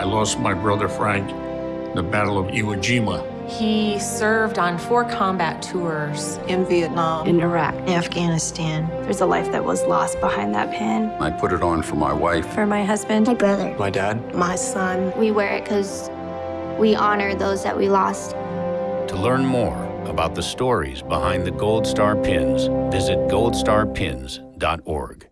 I lost my brother Frank in the Battle of Iwo Jima. He served on four combat tours. In Vietnam. in Iraq. In Afghanistan. There's a life that was lost behind that pin. I put it on for my wife. For my husband, My brother. My dad. My son. We wear it because we honor those that we lost. To learn more about the stories behind the Gold Star pins, visit goldstarpins.org.